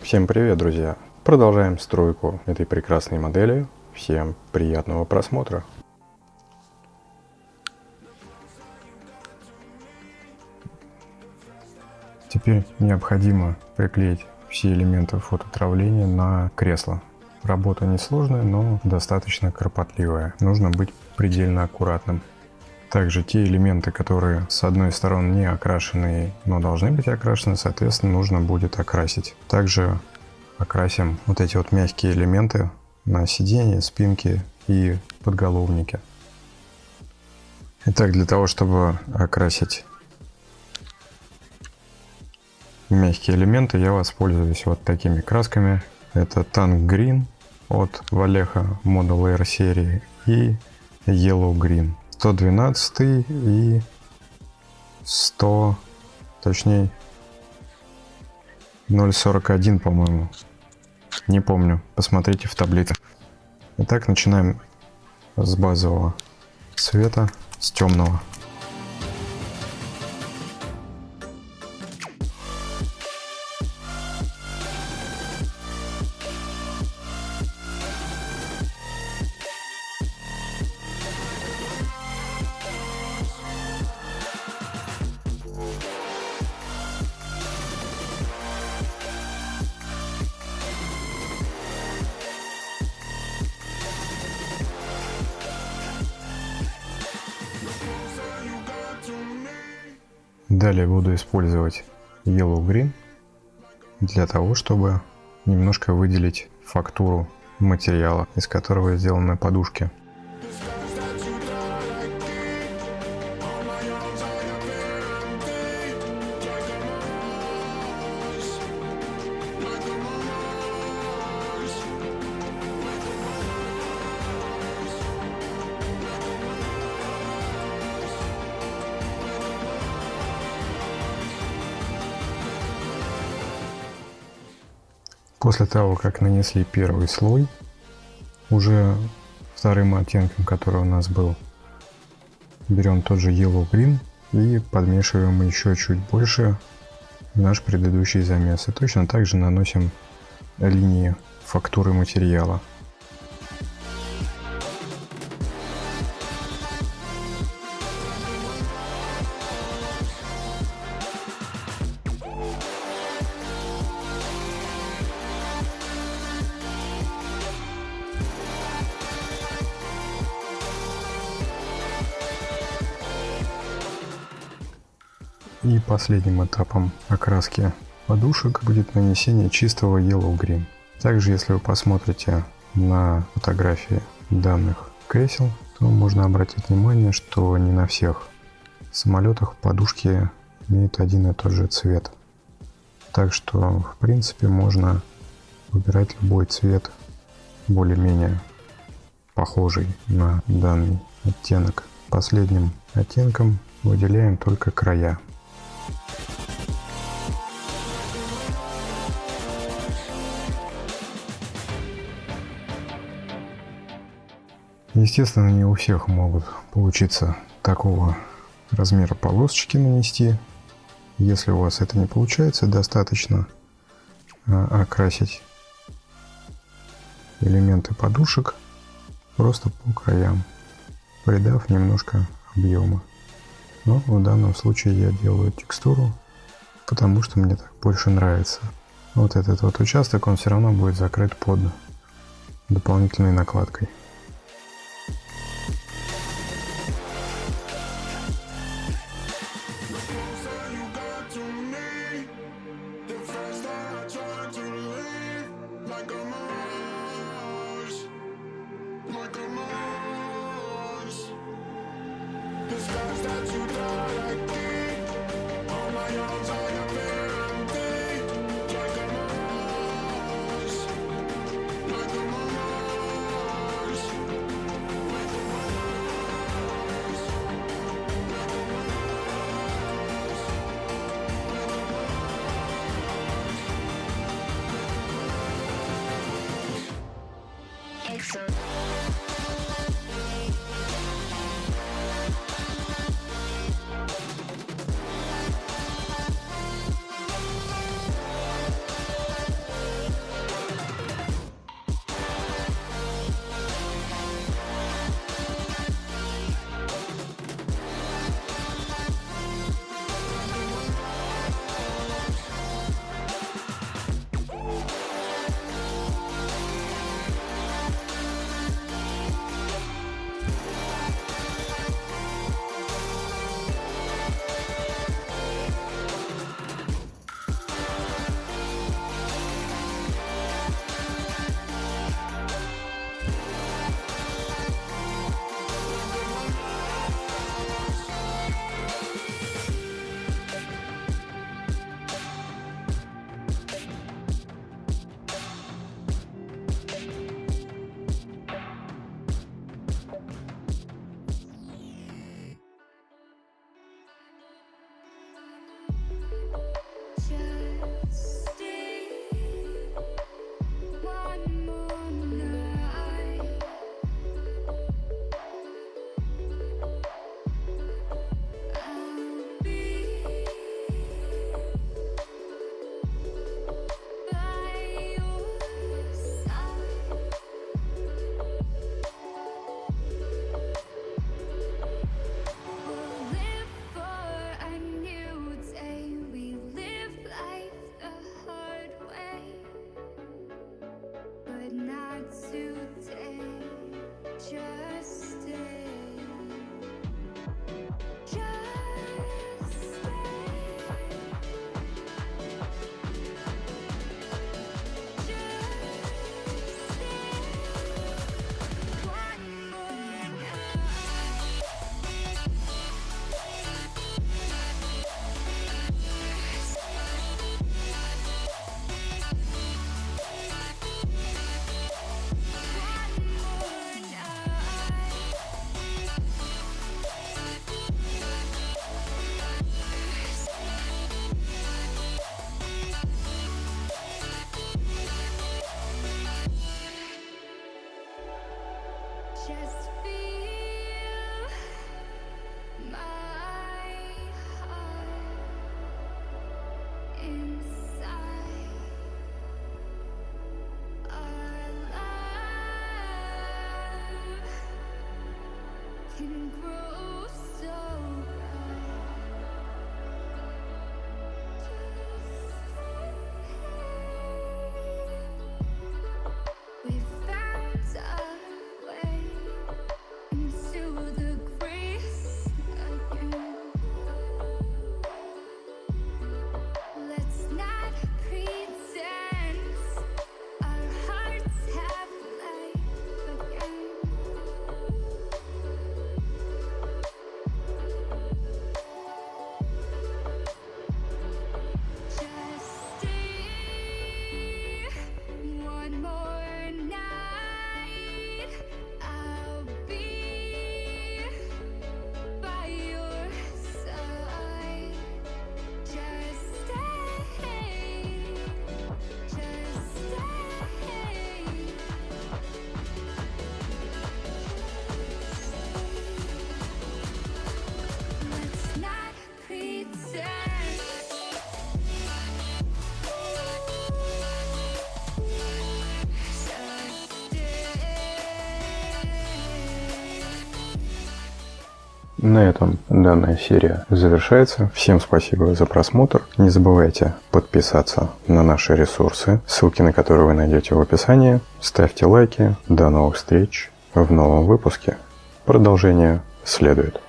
Всем привет, друзья! Продолжаем стройку этой прекрасной модели. Всем приятного просмотра! Теперь необходимо приклеить все элементы фототравления на кресло. Работа несложная, но достаточно кропотливая. Нужно быть предельно аккуратным. Также те элементы, которые с одной стороны не окрашены, но должны быть окрашены, соответственно, нужно будет окрасить. Также окрасим вот эти вот мягкие элементы на сиденье, спинке и подголовнике. Итак, для того, чтобы окрасить мягкие элементы, я воспользуюсь вот такими красками. Это Tank Green от Valeha Model Air серии и Yellow Green. 112 и 100, точнее 0.41, по-моему. Не помню, посмотрите в таблице. Итак, начинаем с базового цвета, с темного. Далее буду использовать Yellow Green для того, чтобы немножко выделить фактуру материала, из которого сделаны подушки. После того, как нанесли первый слой, уже вторым оттенком, который у нас был, берем тот же Yellow Green и подмешиваем еще чуть больше наш предыдущий замес. И точно так же наносим линии фактуры материала. И последним этапом окраски подушек будет нанесение чистого Yellow Green. Также, если вы посмотрите на фотографии данных кресел, то можно обратить внимание, что не на всех самолетах подушки имеют один и тот же цвет. Так что, в принципе, можно выбирать любой цвет, более-менее похожий на данный оттенок. Последним оттенком выделяем только края. Естественно, не у всех могут получиться такого размера полосочки нанести. Если у вас это не получается, достаточно а, окрасить элементы подушек просто по краям, придав немножко объема. Но в данном случае я делаю текстуру, потому что мне так больше нравится. Вот этот вот участок, он все равно будет закрыт под дополнительной накладкой. Thanks. just to danger. grow На этом данная серия завершается. Всем спасибо за просмотр. Не забывайте подписаться на наши ресурсы, ссылки на которые вы найдете в описании. Ставьте лайки. До новых встреч в новом выпуске. Продолжение следует.